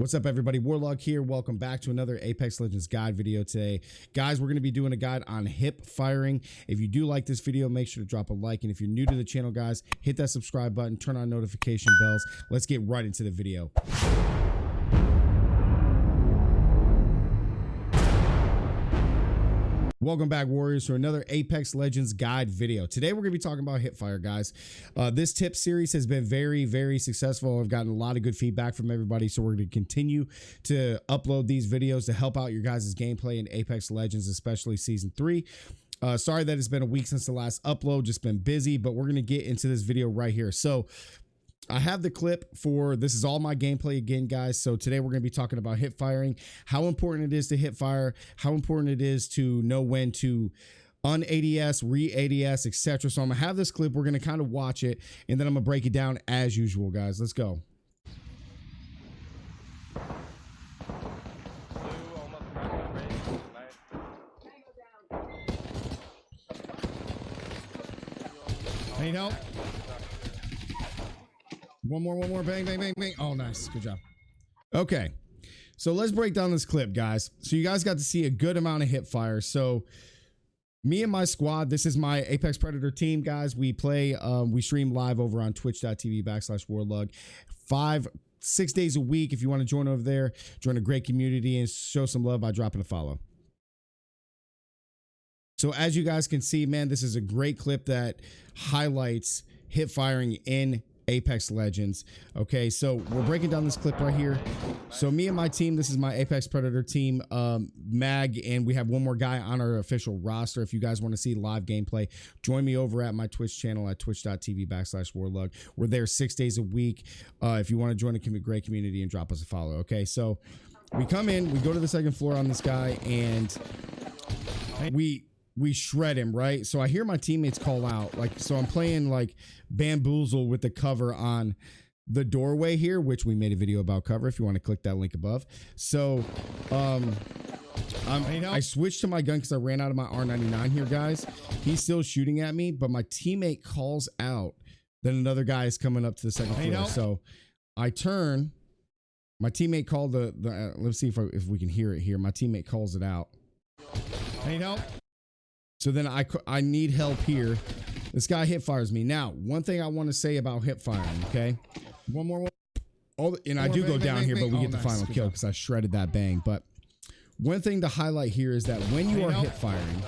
What's up, everybody? Warlock here. Welcome back to another Apex Legends guide video today. Guys, we're going to be doing a guide on hip firing. If you do like this video, make sure to drop a like. And if you're new to the channel, guys, hit that subscribe button, turn on notification bells. Let's get right into the video. Welcome back, Warriors, to another Apex Legends guide video. Today, we're going to be talking about Hipfire, guys. Uh, this tip series has been very, very successful. I've gotten a lot of good feedback from everybody, so we're going to continue to upload these videos to help out your guys' gameplay in Apex Legends, especially Season 3. Uh, sorry that it's been a week since the last upload, just been busy, but we're going to get into this video right here. So I have the clip for this is all my gameplay again, guys. So today we're going to be talking about hip firing, how important it is to hip fire, how important it is to know when to un ADS, re ADS, etc. So I'm gonna have this clip. We're gonna kind of watch it, and then I'm gonna break it down as usual, guys. Let's go. Need help? One more, one more. Bang, bang, bang, bang. Oh, nice. Good job. Okay. So let's break down this clip, guys. So you guys got to see a good amount of hip fire. So me and my squad, this is my Apex Predator team, guys. We play, um, we stream live over on twitch.tv backslash warlug. Five, six days a week. If you want to join over there, join a great community and show some love by dropping a follow. So as you guys can see, man, this is a great clip that highlights hip firing in Apex Legends. Okay, so we're breaking down this clip right here. So me and my team, this is my Apex Predator team, um, Mag, and we have one more guy on our official roster. If you guys want to see live gameplay, join me over at my Twitch channel at twitch.tv backslash warlug. We're there six days a week. Uh, if you want to join a great community and drop us a follow. Okay, so we come in, we go to the second floor on this guy, and we we shred him, right? So I hear my teammates call out, like, so I'm playing like bamboozle with the cover on the doorway here, which we made a video about cover if you want to click that link above. So, um, I switched to my gun because I ran out of my R99 here, guys. He's still shooting at me, but my teammate calls out. Then another guy is coming up to the second floor. So I turn. My teammate called the, the uh, let's see if, I, if we can hear it here. My teammate calls it out. Need help? So then I, I need help here. This guy hip fires me. Now, one thing I want to say about hip firing, okay? One more. One. All the, and I do bang, go bang, down bang, here, but we oh, get the nice. final Good kill because I shredded that bang. But one thing to highlight here is that when you are hip firing,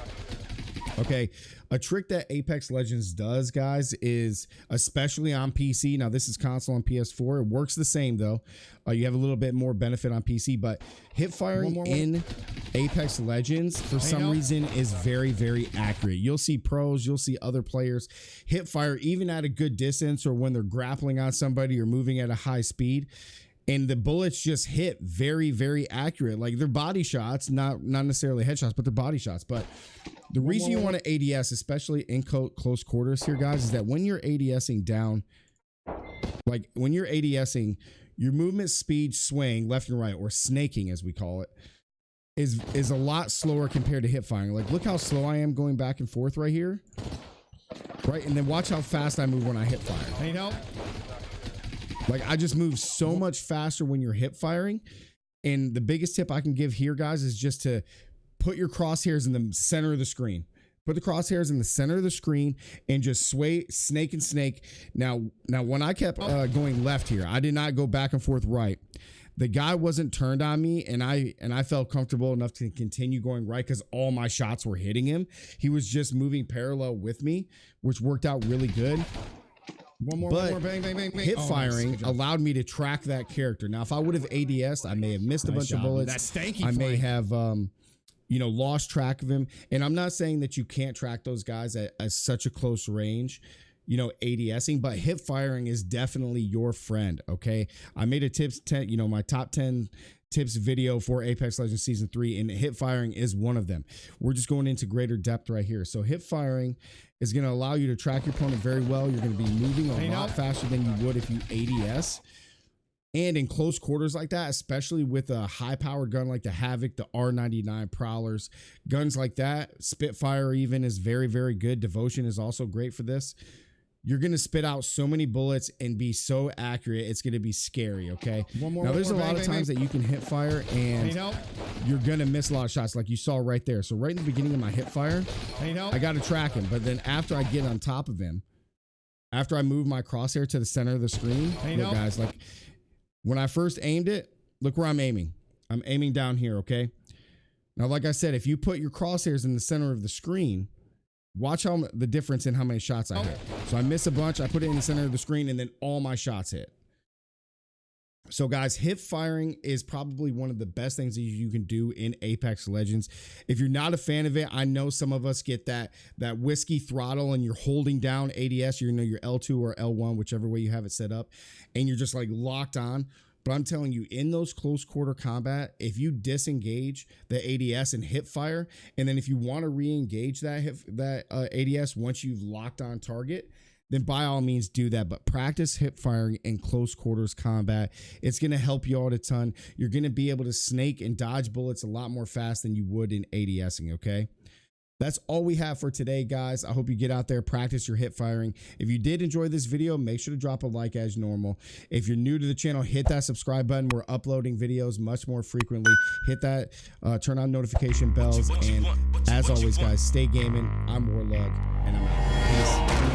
okay, a trick that Apex Legends does, guys, is especially on PC. Now, this is console on PS4. It works the same though. Uh, you have a little bit more benefit on PC, but hip firing more, in Apex Legends for some reason is very, very accurate. You'll see pros, you'll see other players hip fire even at a good distance or when they're grappling on somebody or moving at a high speed and the bullets just hit very very accurate like they're body shots not not necessarily headshots but they're body shots but the reason you want to ads especially in close quarters here guys is that when you're adsing down like when you're adsing your movement speed swing left and right or snaking as we call it is is a lot slower compared to hip firing. Like look how slow i am going back and forth right here. Right? And then watch how fast i move when i hip fire. Need help? Like I just move so much faster when you're hip firing. And the biggest tip I can give here, guys, is just to put your crosshairs in the center of the screen. Put the crosshairs in the center of the screen and just sway snake and snake. Now, now when I kept uh, going left here, I did not go back and forth right. The guy wasn't turned on me, and I and I felt comfortable enough to continue going right because all my shots were hitting him. He was just moving parallel with me, which worked out really good. One more, but one more, bang, bang, bang, bang. Hip oh, firing nice. allowed me to track that character. Now, if I would have ADS, I may have missed a bunch job. of bullets. That's stanky. I may have, um, you know, lost track of him. And I'm not saying that you can't track those guys at, at such a close range you know, ADSing, but hip firing is definitely your friend. Okay. I made a tips 10, you know, my top 10 tips video for Apex Legends Season 3, and hip firing is one of them. We're just going into greater depth right here. So hip firing is going to allow you to track your opponent very well. You're going to be moving a lot faster than you would if you ADS. And in close quarters like that, especially with a high powered gun like the Havoc, the R99 Prowlers, guns like that, Spitfire even is very, very good. Devotion is also great for this. you're gonna spit out so many bullets and be so accurate. It's gonna be scary. Okay. One more. Now one there's a lot Bang, of times bang. that you can hip fire and you're gonna miss a lot of shots, like you saw right there. So right in the beginning of my hip fire, I need help. I got to track him. But then after I get on top of him, after I move my crosshair to the center of the screen, look, guys, like when I first aimed it, look where I'm aiming. I'm aiming down here, okay? Now, like I said, if you put your crosshairs in the center of the screen, watch how the difference in how many shots I hit. So I miss a bunch, I put it in the center of the screen, and then all my shots hit. So, guys, hip firing is probably one of the best things that you can do in Apex Legends. If you're not a fan of it, I know some of us get that that whiskey throttle and you're holding down ADS, you know your L2 or L1, whichever way you have it set up, and you're just like locked on. But I'm telling you, in those close quarter combat, if you disengage the ADS and hip fire, and then if you want to re-engage that hip, that uh, ADS once you've locked on target, then by all means do that. But practice hip firing in close quarters combat. It's going to help you out a ton. You're going to be able to snake and dodge bullets a lot more fast than you would in ADSing. Okay. That's all we have for today, guys. I hope you get out there, practice your hip firing. If you did enjoy this video, make sure to drop a like as normal. If you're new to the channel, hit that subscribe button. We're uploading videos much more frequently. Hit that, uh, turn on notification bells. And as always, guys, stay gaming. I'm Warlug, and I'm out. Peace.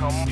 come